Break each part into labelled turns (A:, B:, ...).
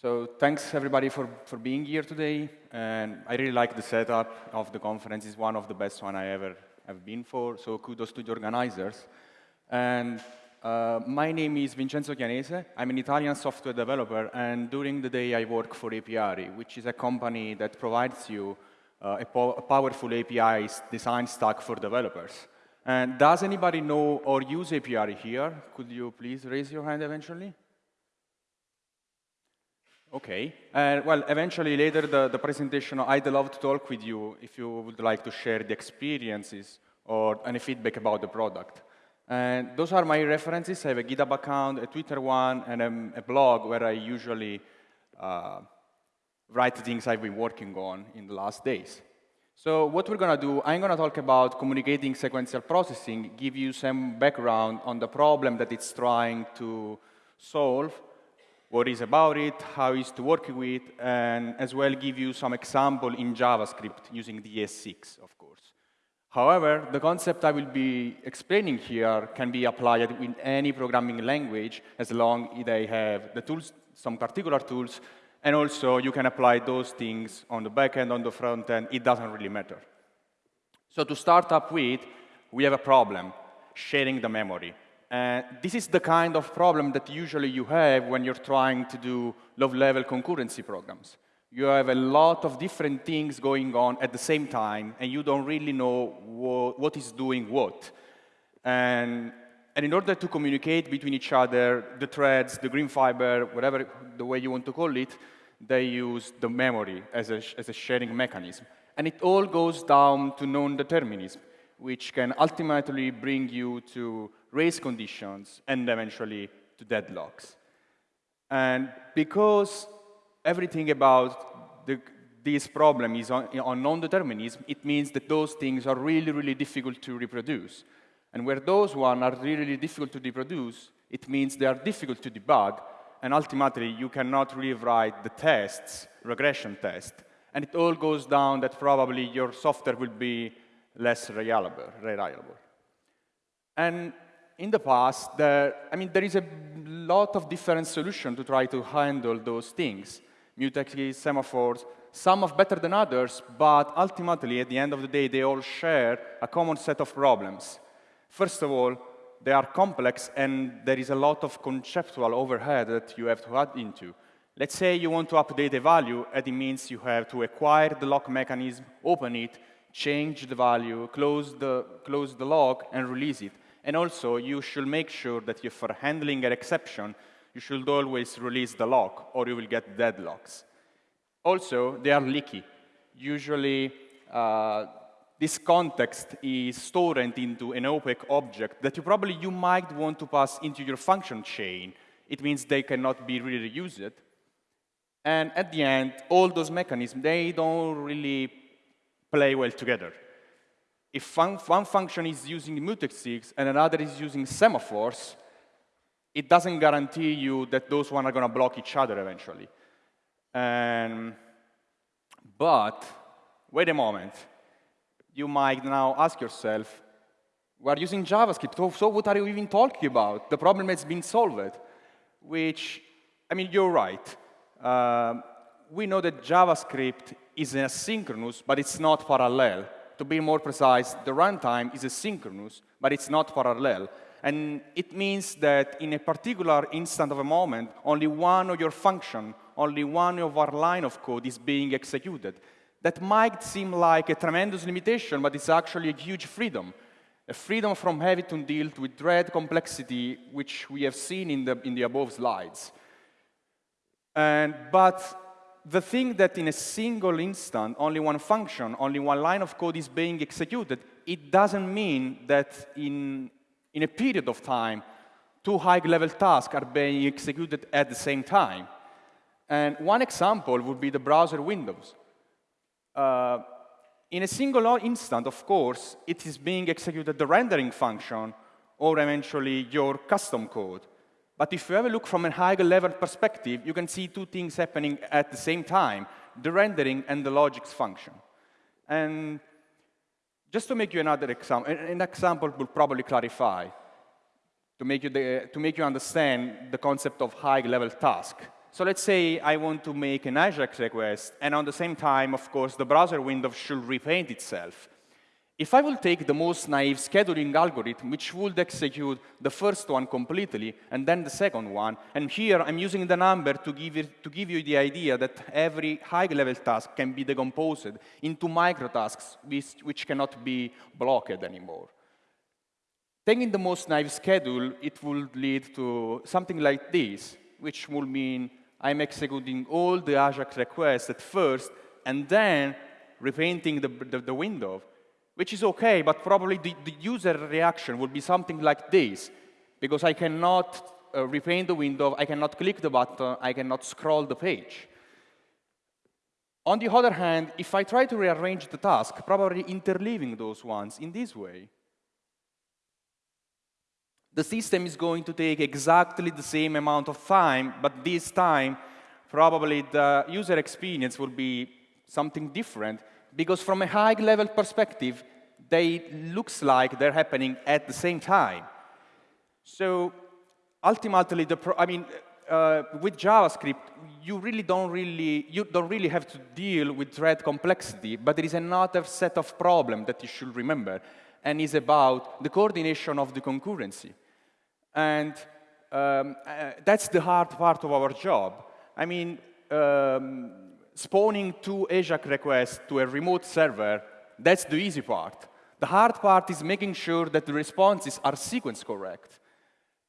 A: So thanks everybody for, for being here today. And I really like the setup of the conference. It's one of the best one I ever have been for. So kudos to the organizers. And uh, my name is Vincenzo Chianese. I'm an Italian software developer. And during the day, I work for Apiary, which is a company that provides you uh, a, po a powerful API design stack for developers. And does anybody know or use API here? Could you please raise your hand eventually? Okay. Uh, well, eventually later the, the presentation, I'd love to talk with you if you would like to share the experiences or any feedback about the product. And those are my references. I have a GitHub account, a Twitter one, and a, a blog where I usually uh, write things I've been working on in the last days. So what we're going to do, I'm going to talk about communicating sequential processing, give you some background on the problem that it's trying to solve, what is about it, how is to work with, and as well give you some example in JavaScript using the ES6, of course. However, the concept I will be explaining here can be applied in any programming language as long as they have the tools, some particular tools, and also you can apply those things on the back end, on the front end, it doesn't really matter. So to start up with, we have a problem, sharing the memory. And this is the kind of problem that usually you have when you're trying to do low-level concurrency programs. You have a lot of different things going on at the same time, and you don't really know what, what is doing what. And, and in order to communicate between each other, the threads, the green fiber, whatever the way you want to call it, they use the memory as a, as a sharing mechanism. And it all goes down to non-determinism, which can ultimately bring you to race conditions, and eventually to deadlocks. And because everything about the, this problem is on, on non-determinism, it means that those things are really, really difficult to reproduce. And where those ones are really, really difficult to reproduce, it means they are difficult to debug, and ultimately you cannot rewrite the tests, regression test. And it all goes down that probably your software will be less reliable. reliable. And in the past, there, I mean, there is a lot of different solutions to try to handle those things. Mutexes, semaphores, some are better than others, but ultimately, at the end of the day, they all share a common set of problems. First of all, they are complex, and there is a lot of conceptual overhead that you have to add into. Let's say you want to update a value, and it means you have to acquire the lock mechanism, open it, change the value, close the, close the lock, and release it. And also, you should make sure that if for handling an exception, you should always release the lock, or you will get deadlocks. Also, they are leaky. Usually, uh, this context is stored into an opaque object that you probably you might want to pass into your function chain. It means they cannot be really reused. And at the end, all those mechanisms, they don't really play well together. If one, one function is using mutexes and another is using semaphores, it doesn't guarantee you that those one are going to block each other eventually. But wait a moment. You might now ask yourself, we're using JavaScript, so what are you even talking about? The problem has been solved, which, I mean, you're right. Uh, we know that JavaScript is asynchronous, but it's not parallel to be more precise, the runtime is asynchronous, but it's not parallel. And it means that in a particular instant of a moment, only one of your function, only one of our line of code is being executed. That might seem like a tremendous limitation, but it's actually a huge freedom. A freedom from having to deal with thread complexity, which we have seen in the, in the above slides. And, but the thing that in a single instant, only one function, only one line of code is being executed, it doesn't mean that in, in a period of time, two high-level tasks are being executed at the same time. And one example would be the browser windows. Uh, in a single instant, of course, it is being executed the rendering function or eventually your custom code. But if you ever look from a higher level perspective, you can see two things happening at the same time, the rendering and the logics function. And just to make you another example, an example will probably clarify, to make you, the, to make you understand the concept of high-level task. So let's say I want to make an AJAX request, and on the same time, of course, the browser window should repaint itself. If I will take the most naive scheduling algorithm, which would execute the first one completely, and then the second one, and here I'm using the number to give, it, to give you the idea that every high-level task can be decomposed into microtasks which, which cannot be blocked anymore. Taking the most naive schedule, it would lead to something like this, which would mean I'm executing all the AJAX requests at first, and then repainting the, the, the window, which is OK, but probably the, the, user reaction would be something like this, because I cannot uh, repaint the window, I cannot click the button, I cannot scroll the page. On the other hand, if I try to rearrange the task, probably interleaving those ones in this way, the system is going to take exactly the same amount of time, but this time, probably the user experience will be something different, because from a high-level perspective, they looks like they're happening at the same time. So ultimately, the I mean, uh, with JavaScript, you really don't really you don't really have to deal with thread complexity, but there is another set of problems that you should remember, and is about the coordination of the concurrency. And um, uh, that's the hard part of our job. I mean, um, spawning two AJAX requests to a remote server, that's the easy part. The hard part is making sure that the responses are sequence correct.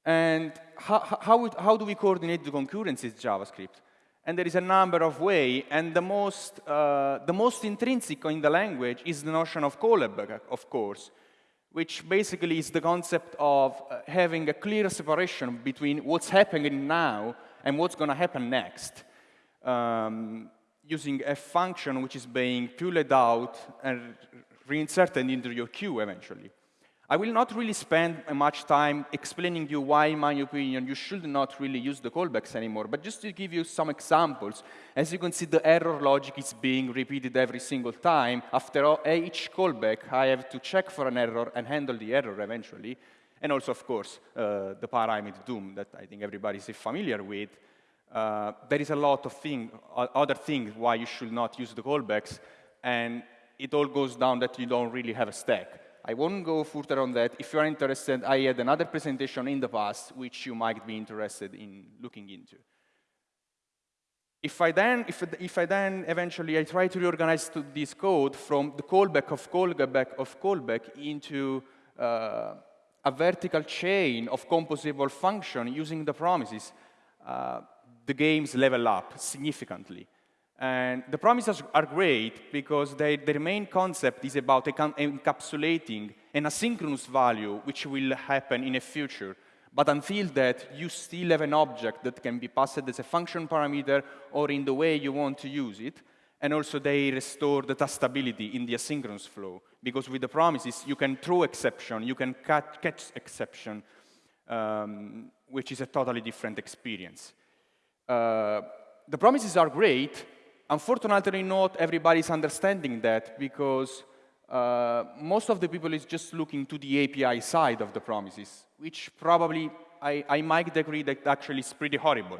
A: And how, how, how do we coordinate the concurrencies JavaScript? And there is a number of ways, and the most, uh, the most intrinsic in the language is the notion of callback, of course which basically is the concept of uh, having a clear separation between what's happening now and what's going to happen next, um, using a function which is being pulled out and reinserted into your queue eventually. I will not really spend much time explaining you why, in my opinion, you should not really use the callbacks anymore, but just to give you some examples, as you can see, the error logic is being repeated every single time. After each callback, I have to check for an error and handle the error eventually. And also, of course, uh, the parameter doom that I think everybody is familiar with. Uh, there is a lot of thing, other things why you should not use the callbacks, and it all goes down that you don't really have a stack. I won't go further on that. If you're interested, I had another presentation in the past which you might be interested in looking into. If I then, if, if I then eventually I try to reorganize to this code from the callback of callback of callback into uh, a vertical chain of composable function using the promises, uh, the games level up significantly. And the promises are great because they, their main concept is about encapsulating an asynchronous value which will happen in the future. But until that, you still have an object that can be passed as a function parameter or in the way you want to use it. And also they restore the testability in the asynchronous flow. Because with the promises, you can throw exception, you can catch exception, um, which is a totally different experience. Uh, the promises are great, Unfortunately, not everybody is understanding that because uh, most of the people is just looking to the API side of the promises, which probably I, I might agree that actually is pretty horrible.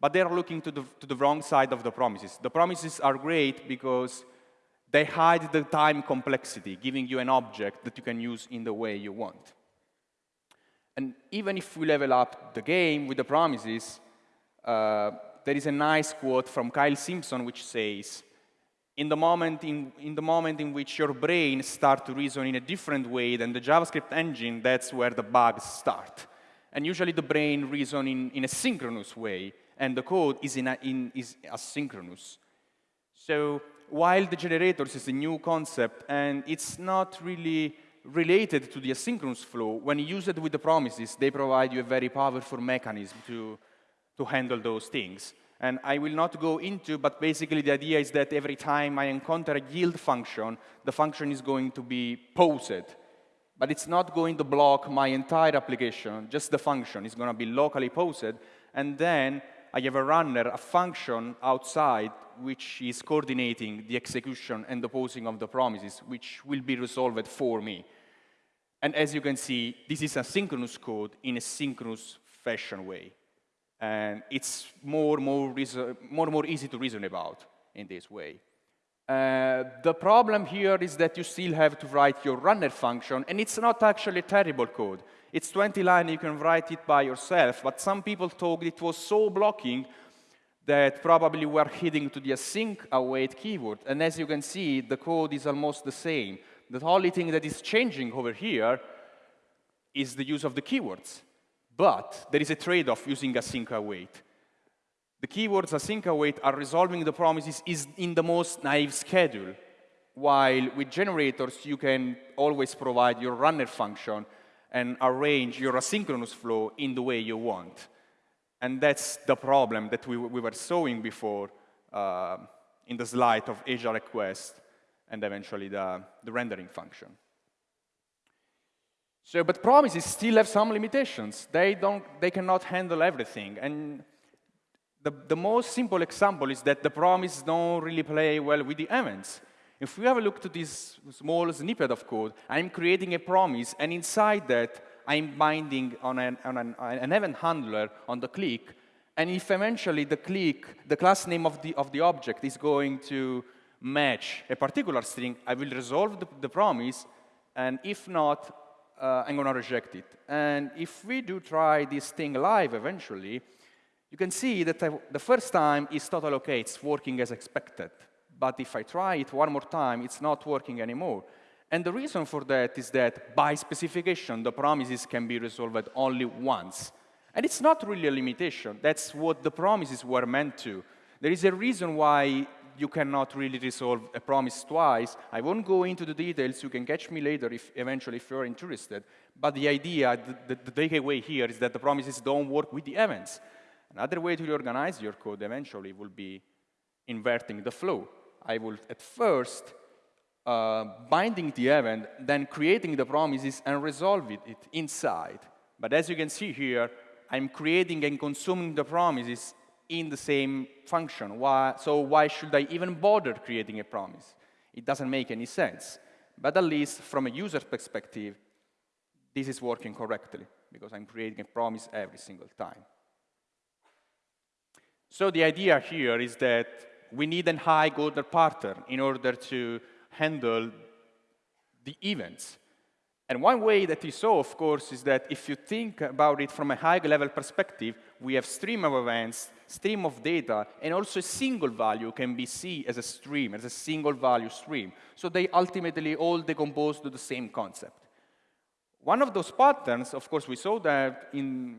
A: But they're looking to the, to the wrong side of the promises. The promises are great because they hide the time complexity, giving you an object that you can use in the way you want. And even if we level up the game with the promises, uh, there is a nice quote from Kyle Simpson which says, in the, moment in, in the moment in which your brain starts to reason in a different way than the JavaScript engine, that's where the bugs start. And usually the brain reasons in, in a synchronous way, and the code is, in, a, in is asynchronous. So while the generators is a new concept, and it's not really related to the asynchronous flow, when you use it with the promises, they provide you a very powerful mechanism to to handle those things. And I will not go into, but basically the idea is that every time I encounter a yield function, the function is going to be posed. But it's not going to block my entire application, just the function. is going to be locally posed. And then I have a runner, a function outside, which is coordinating the execution and the posing of the promises, which will be resolved for me. And as you can see, this is a synchronous code in a synchronous fashion way. And it's more, more, more, more easy to reason about in this way. Uh, the problem here is that you still have to write your runner function, and it's not actually terrible code. It's 20 lines, you can write it by yourself, but some people thought it was so blocking that probably we're heading to the async await keyword. And as you can see, the code is almost the same. The only thing that is changing over here is the use of the keywords. But there is a trade-off using async await. The keywords async await are resolving the promises is in the most naive schedule, while with generators, you can always provide your runner function and arrange your asynchronous flow in the way you want. And that's the problem that we, we were showing before uh, in the slide of AJAX request and eventually the, the rendering function. So, but promises still have some limitations. They, don't, they cannot handle everything. And the, the most simple example is that the promises don't really play well with the events. If we have a look to this small snippet of code, I'm creating a promise, and inside that, I'm binding on an, on an, an event handler on the click, and if eventually the click, the class name of the, of the object is going to match a particular string, I will resolve the, the promise, and if not, uh, I'm going to reject it. And if we do try this thing live eventually, you can see that the first time is totally okay, it's working as expected. But if I try it one more time, it's not working anymore. And the reason for that is that by specification, the promises can be resolved only once. And it's not really a limitation. That's what the promises were meant to. There is a reason why you cannot really resolve a promise twice. I won't go into the details. You can catch me later if eventually if you're interested. But the idea, the, the, the takeaway here is that the promises don't work with the events. Another way to reorganize your code eventually will be inverting the flow. I will at first uh, binding the event, then creating the promises and resolving it inside. But as you can see here, I'm creating and consuming the promises in the same function. Why, so why should I even bother creating a promise? It doesn't make any sense. But at least from a user perspective, this is working correctly because I'm creating a promise every single time. So the idea here is that we need a high order pattern in order to handle the events. And one way that we saw, of course, is that if you think about it from a high-level perspective, we have stream of events, stream of data, and also a single value can be seen as a stream, as a single value stream. So they ultimately all decompose to the same concept. One of those patterns, of course, we saw that in,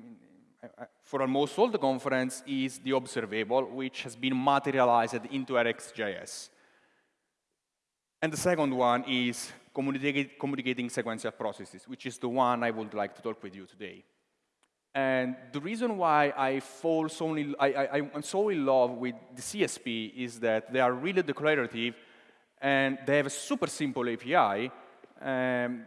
A: for almost all the conference is the observable, which has been materialized into RxJS. And the second one is communicating sequential processes, which is the one I would like to talk with you today. And the reason why I fall so in, I, I, I'm so in love with the CSP is that they are really declarative and they have a super simple API. Um,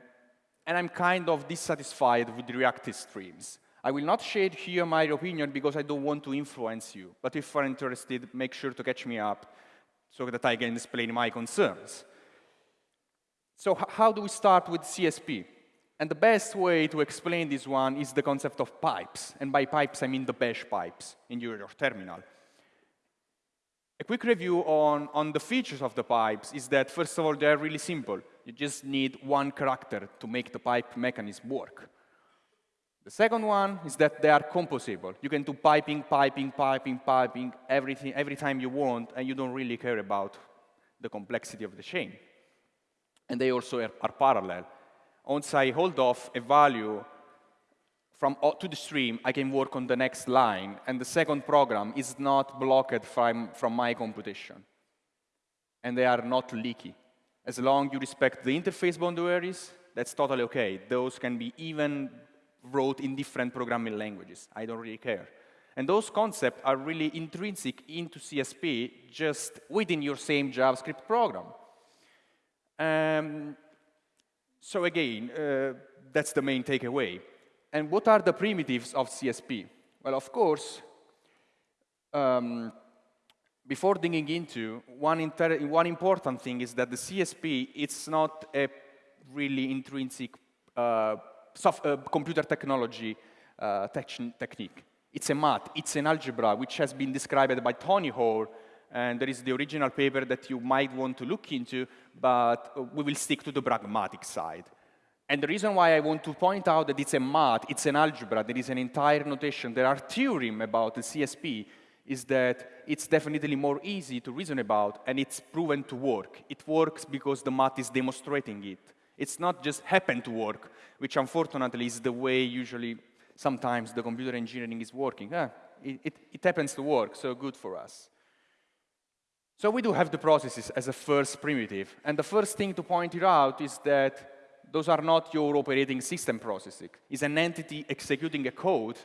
A: and I'm kind of dissatisfied with reactive streams. I will not share here my opinion because I don't want to influence you. But if you're interested, make sure to catch me up so that I can explain my concerns. So how do we start with CSP? And the best way to explain this one is the concept of pipes. And by pipes, I mean the bash pipes in your, terminal. A quick review on, on the features of the pipes is that, first of all, they're really simple. You just need one character to make the pipe mechanism work. The second one is that they are composable. You can do piping, piping, piping, piping, everything, every time you want, and you don't really care about the complexity of the chain. And they also are, are parallel. Once I hold off a value from to the stream, I can work on the next line, and the second program is not blocked from, from my computation. And they are not leaky. As long as you respect the interface boundaries, that's totally okay. Those can be even wrote in different programming languages. I don't really care. And those concepts are really intrinsic into CSP just within your same JavaScript program. Um, so again, uh, that's the main takeaway. And what are the primitives of CSP? Well, of course, um, before digging into, one, one, important thing is that the CSP, it's not a really intrinsic uh, uh, computer technology uh, technique. It's a math, it's an algebra, which has been described by Tony Hoare, and there is the original paper that you might want to look into, but we will stick to the pragmatic side. And the reason why I want to point out that it's a math, it's an algebra, there is an entire notation, there are theorems about the CSP, is that it's definitely more easy to reason about, and it's proven to work. It works because the math is demonstrating it. It's not just happen to work, which unfortunately is the way usually sometimes the computer engineering is working. Ah, it, it, it happens to work, so good for us. So we do have the processes as a first primitive, and the first thing to point it out is that those are not your operating system processing. It's an entity executing a code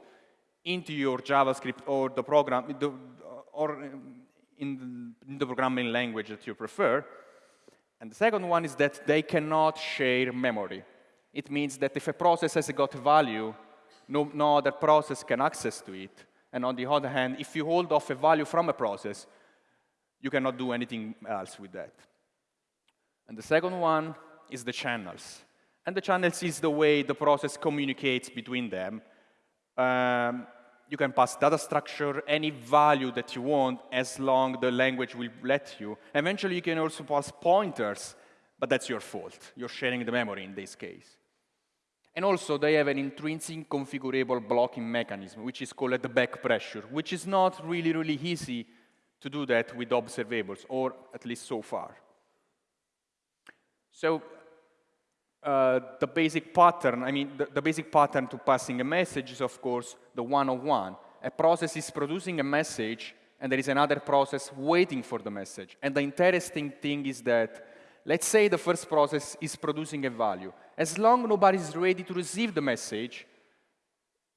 A: into your JavaScript or the program, the, or in the programming language that you prefer. And the second one is that they cannot share memory. It means that if a process has got value, no, no other process can access to it. And on the other hand, if you hold off a value from a process, you cannot do anything else with that. And the second one is the channels. And the channels is the way the process communicates between them. Um, you can pass data structure, any value that you want, as long the language will let you. Eventually, you can also pass pointers, but that's your fault. You're sharing the memory in this case. And also, they have an intrinsic configurable blocking mechanism, which is called the back pressure, which is not really, really easy to do that with observables, or at least so far. So uh, the basic pattern, I mean, the, the, basic pattern to passing a message is, of course, the one-on-one. A process is producing a message, and there is another process waiting for the message. And the interesting thing is that, let's say the first process is producing a value. As long nobody is ready to receive the message,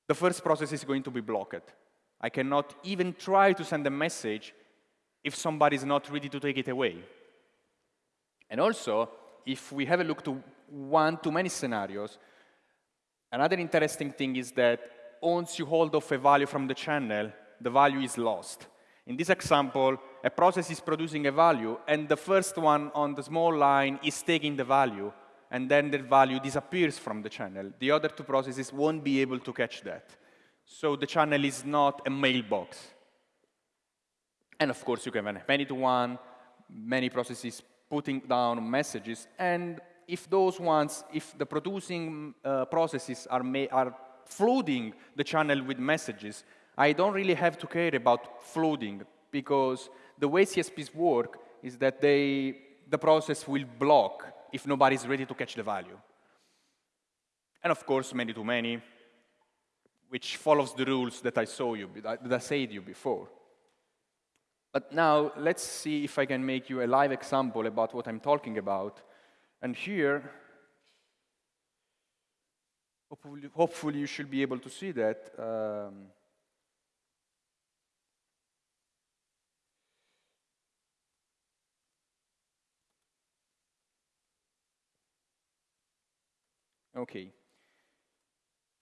A: the first process is going to be blocked. I cannot even try to send a message if somebody is not ready to take it away. And also, if we have a look to one too many scenarios, another interesting thing is that once you hold off a value from the channel, the value is lost. In this example, a process is producing a value, and the first one on the small line is taking the value, and then the value disappears from the channel. The other two processes won't be able to catch that. So the channel is not a mailbox. And of course, you can have many-to-one, many processes putting down messages, and if those ones, if the producing uh, processes are, are flooding the channel with messages, I don't really have to care about flooding because the way CSPs work is that they, the process will block if nobody's ready to catch the value. And of course, many-to-many, which follows the rules that I saw you, that I said you before. But now, let's see if I can make you a live example about what I'm talking about and here, hopefully, hopefully you should be able to see that. Um, Okay.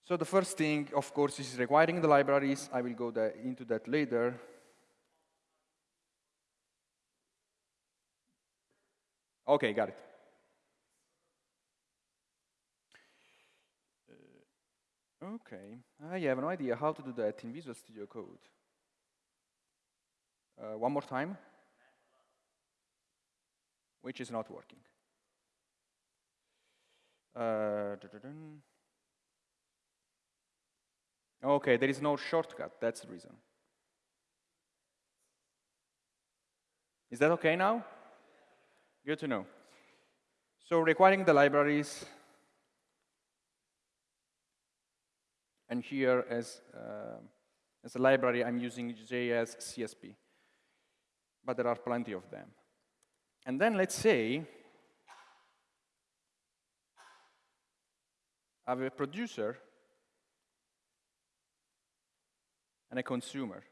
A: So the first thing, of course, is requiring the libraries. I will go into that later. Okay, got it. Okay, I have no idea how to do that in Visual Studio Code. Uh, one more time. Which is not working. Uh, okay, there is no shortcut, that's the reason. Is that okay now? Good to know. So requiring the libraries And here, as, uh, as a library, I'm using JS CSP. But there are plenty of them. And then let's say I have a producer and a consumer.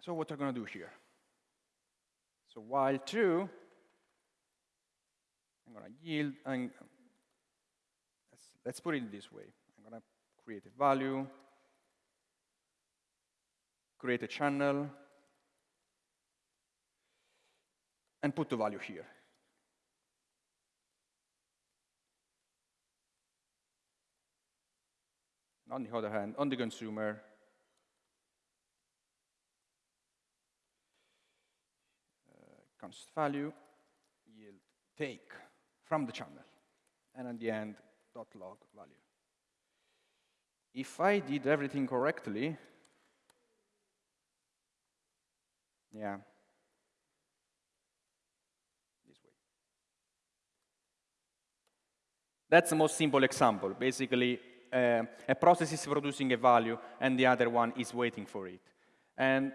A: So what are we going to do here? So while true, I'm going to yield, and let's, let's put it this way. I'm going to create a value, create a channel, and put the value here. on the other hand, on the consumer, const value yield take from the channel, and at the end, dot log value. If I did everything correctly, yeah, this way. That's the most simple example. Basically, uh, a process is producing a value and the other one is waiting for it. And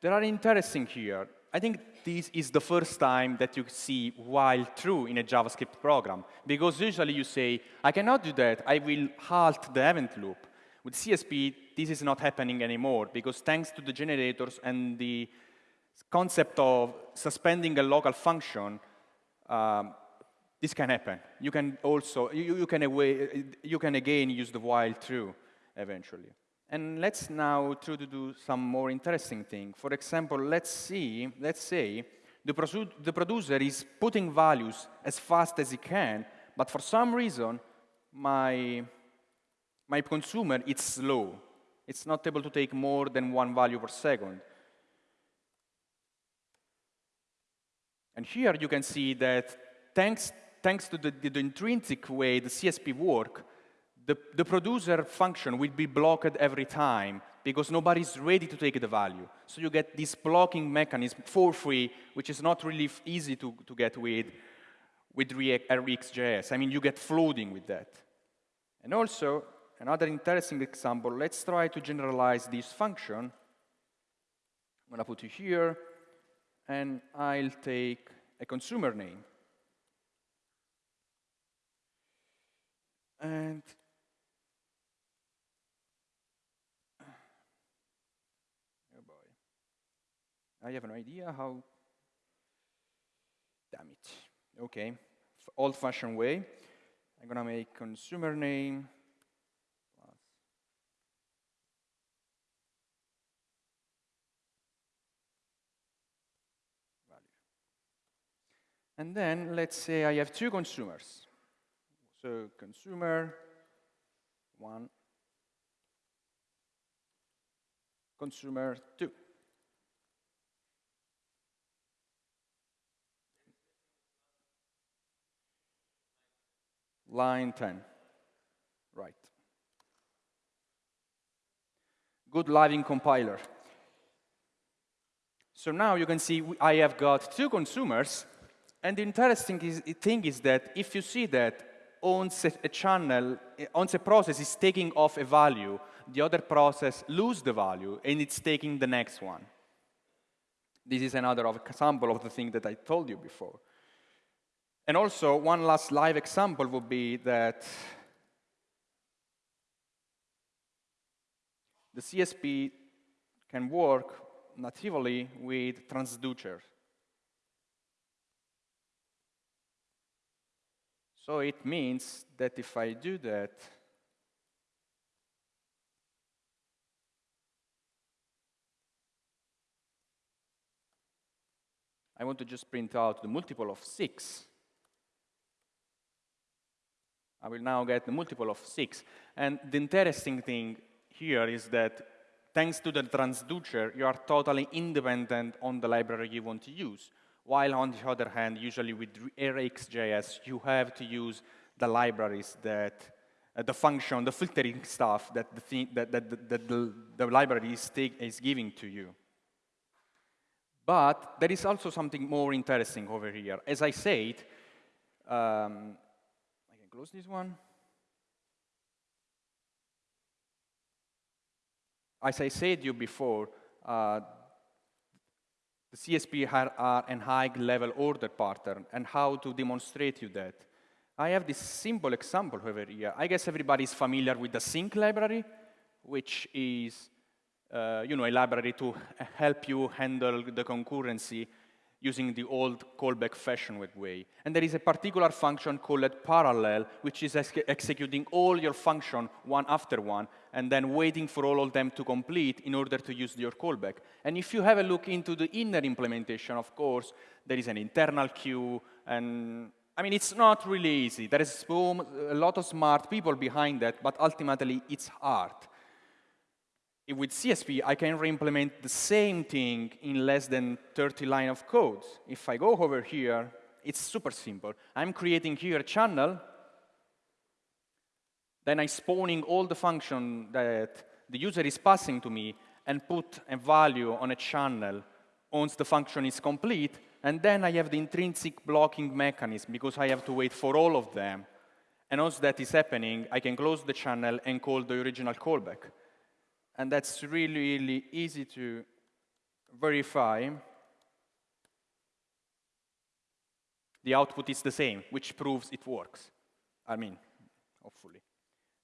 A: there are interesting here. I think this is the first time that you see while true in a JavaScript program, because usually you say, I cannot do that, I will halt the event loop. With CSP, this is not happening anymore, because thanks to the generators and the concept of suspending a local function, um, this can happen. You can also, you, you, can away, you can again use the while true eventually. And let's now try to do some more interesting thing. For example, let's see, let's say the, the producer is putting values as fast as he can, but for some reason, my, my consumer is slow. It's not able to take more than one value per second. And here you can see that thanks thanks to the, the intrinsic way the CSP work, the, the producer function will be blocked every time because nobody's ready to take the value. So you get this blocking mechanism for free, which is not really easy to, to get with, with React, uh, RxJS. I mean, you get floating with that. And also, another interesting example, let's try to generalize this function. I'm going to put it here, and I'll take a consumer name. And I have an idea how, damn it. Okay, old-fashioned way. I'm gonna make consumer name. And then let's say I have two consumers. So consumer, one, consumer, two. Line 10, right. Good living compiler. So now you can see I have got two consumers, and the interesting is, thing is that if you see that once a channel, eh, once a process is taking off a value, the other process lose the value, and it's taking the next one. This is another example of the thing that I told you before. And also, one last live example would be that the CSP can work natively with transducers. So it means that if I do that, I want to just print out the multiple of 6. I will now get the multiple of 6. And the interesting thing here is that thanks to the transducer, you are totally independent on the library you want to use. While on the other hand, usually with RxJS, you have to use the libraries that, uh, the function, the filtering stuff that the, thing, that, that, that the, the library is, take, is giving to you. But there is also something more interesting over here. As I said, um, close this one. As I said you before, uh, the CSP are an high-level order pattern, and how to demonstrate you that. I have this simple example over here. I guess everybody is familiar with the async library, which is uh, you know, a library to help you handle the concurrency using the old callback fashion way. And there is a particular function called parallel, which is ex executing all your function one after one, and then waiting for all of them to complete in order to use your callback. And if you have a look into the inner implementation, of course, there is an internal queue, and I mean, it's not really easy. There is a lot of smart people behind that, but ultimately it's hard. With CSP, I can re-implement the same thing in less than 30 line of code. If I go over here, it's super simple. I'm creating here a channel, then I'm spawning all the function that the user is passing to me and put a value on a channel once the function is complete, and then I have the intrinsic blocking mechanism because I have to wait for all of them. And once that is happening, I can close the channel and call the original callback. And that's really, really easy to verify. The output is the same, which proves it works. I mean, hopefully.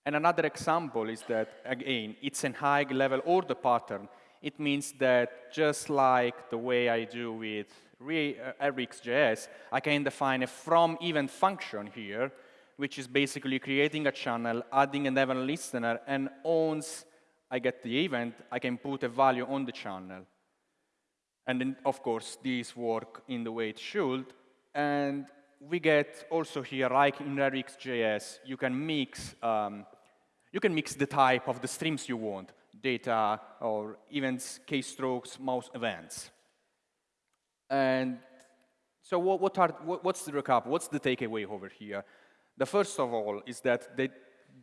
A: And another example is that, again, it's a high-level order pattern. It means that just like the way I do with uh, RxJS, I can define a from event function here, which is basically creating a channel, adding an event listener, and once I get the event, I can put a value on the channel. And then, of course, these work in the way it should. And we get also here, like in RxJS, you can mix um, you can mix the type of the streams you want, data or events, keystrokes, mouse events. And so what, what are, what, what's the recap? What's the takeaway over here? The first of all is that they,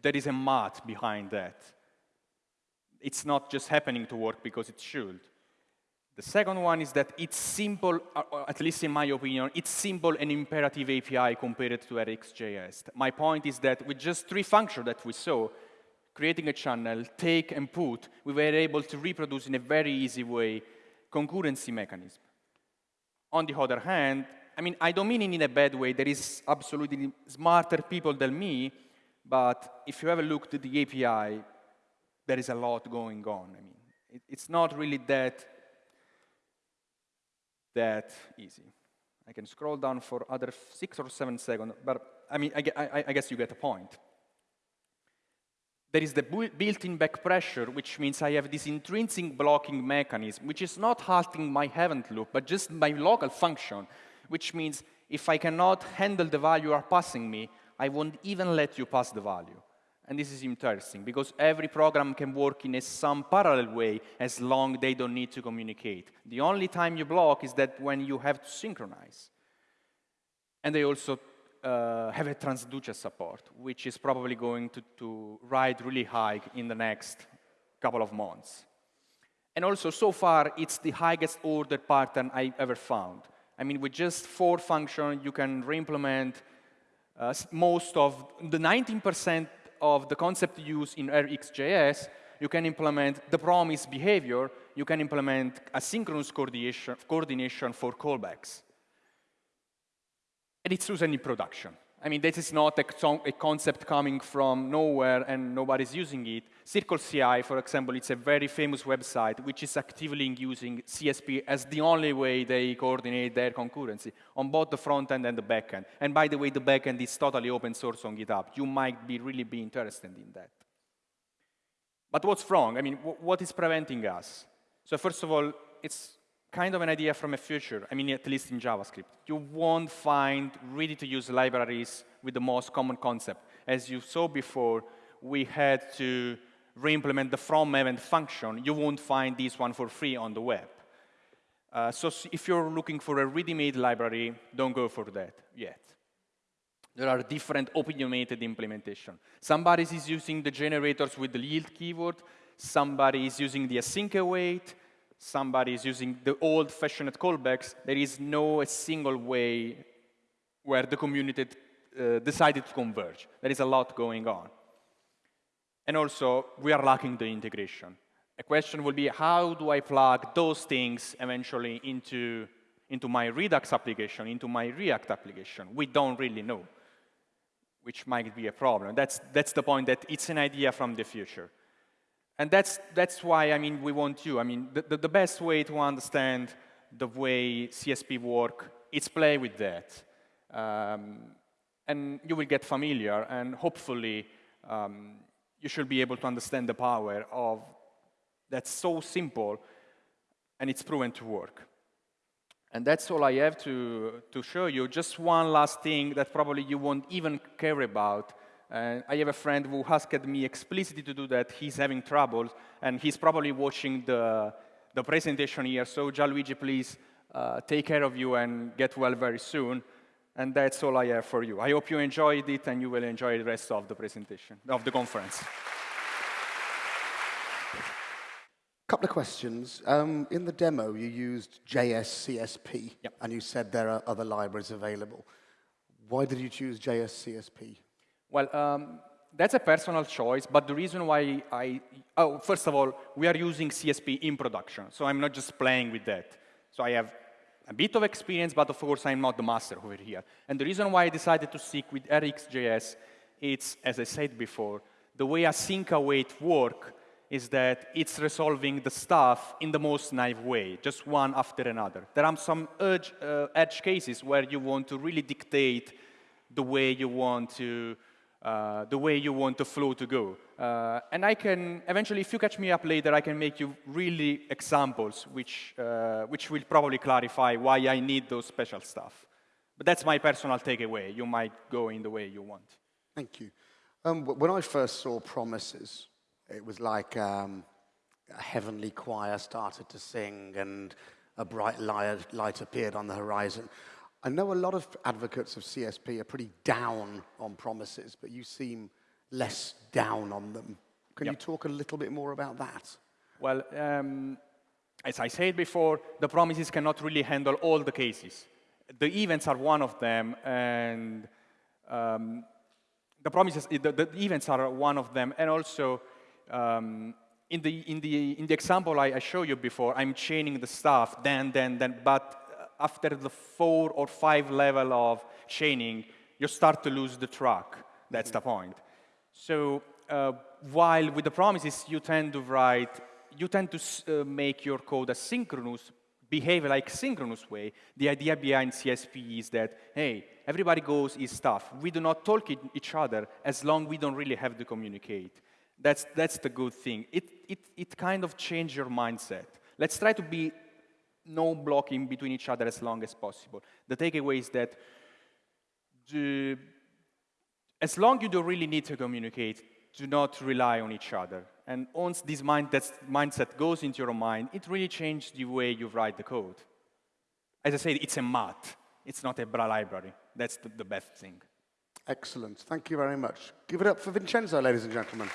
A: there is a math behind that. It's not just happening to work because it should. The second one is that it's simple, uh, uh, at least in my opinion, it's simple and imperative API compared to RxJS. My point is that with just three functions that we saw, creating a channel, take and put, we were able to reproduce in a very easy way concurrency mechanism. On the other hand, I mean, I don't mean it in a bad way. There is absolutely smarter people than me, but if you ever looked at the API, there is a lot going on. I mean, it, it's not really that, that easy. I can scroll down for other six or seven seconds, but I mean, I, I, I guess you get the point. There is the built-in back pressure, which means I have this intrinsic blocking mechanism, which is not halting my event loop, but just my local function, which means if I cannot handle the value you are passing me, I won't even let you pass the value. And this is interesting, because every program can work in a some parallel way as long they don't need to communicate. The only time you block is that when you have to synchronize. And they also uh, have a transducer support, which is probably going to, to ride really high in the next couple of months. And also, so far, it's the highest order pattern I ever found. I mean, with just four functions, you can re-implement uh, most of the 19% of the concept used in RxJS, you can implement the promise behavior, you can implement asynchronous coordination, for callbacks and it's used in production. I mean, this is not a, a, concept coming from nowhere and nobody's using it. CircleCI, for example, it's a very famous website which is actively using CSP as the only way they coordinate their concurrency on both the front end and the back end. And by the way, the back end is totally open source on GitHub. You might be really be interested in that. But what's wrong? I mean, what is preventing us? So first of all, it's kind of an idea from a future, I mean, at least in JavaScript. You won't find ready-to-use libraries with the most common concept. As you saw before, we had to re-implement the from event function. You won't find this one for free on the web. Uh, so if you're looking for a ready-made library, don't go for that yet. There are different opinionated implementation. Somebody is using the generators with the yield keyword. Somebody is using the async await somebody is using the old-fashioned callbacks, there is no a single way where the community uh, decided to converge. There is a lot going on. And also, we are lacking the integration. A question will be, how do I plug those things eventually into, into my Redux application, into my React application? We don't really know, which might be a problem. That's, that's the point that it's an idea from the future. And that's, that's why, I mean, we want you. I mean, the, the, the best way to understand the way CSP work is play with that. Um, and you will get familiar, and hopefully um, you should be able to understand the power of that's so simple, and it's proven to work. And that's all I have to, to show you. Just one last thing that probably you won't even care about. Uh, I have a friend who asked me explicitly to do that. He's having trouble, and he's probably watching the, the presentation here. So Gianluigi, please uh, take care of you and get well very soon. And that's all I have for you. I hope you enjoyed it, and you will enjoy the rest of the presentation, of the conference.
B: A couple of questions. Um, in the demo, you used JSCSP,
A: yep.
B: and you said there are other libraries available. Why did you choose JSCSP?
A: Well, um, that's a personal choice, but the reason why I, oh, first of all, we are using CSP in production, so I'm not just playing with that. So I have a bit of experience, but of course I'm not the master over here. And the reason why I decided to stick with RxJS, it's, as I said before, the way async await work is that it's resolving the stuff in the most naive way, just one after another. There are some edge, uh, edge cases where you want to really dictate the way you want to, uh, the way you want the flow to go. Uh, and I can, eventually, if you catch me up later, I can make you really examples which, uh, which will probably clarify why I need those special stuff. But that's my personal takeaway. You might go in the way you want.
B: Thank you. Um, when I first saw Promises, it was like um, a heavenly choir started to sing and a bright light, light appeared on the horizon. I know a lot of advocates of CSP are pretty down on promises, but you seem less down on them. Can yep. you talk a little bit more about that?
A: Well, um, as I said before, the promises cannot really handle all the cases. The events are one of them, and um, the promises, the, the, events are one of them, and also um, in, the, in, the, in the example I, I showed you before, I'm chaining the stuff, then, then, then, but after the four or five level of chaining, you start to lose the track. That's mm -hmm. the point. So uh, while with the promises, you tend to write, you tend to uh, make your code asynchronous, behave like synchronous way. The idea behind CSP is that, hey, everybody goes his stuff. We do not talk each other as long we don't really have to communicate. That's, that's the good thing. It, it, it kind of changed your mindset. Let's try to be no blocking between each other as long as possible. The takeaway is that the, as long you don't really need to communicate, do not rely on each other. And once this mind, mindset goes into your mind, it really changes the way you write the code. As I said, it's a math. It's not a bra library. That's the, the best thing.
B: Excellent. Thank you very much. Give it up for Vincenzo, ladies and gentlemen.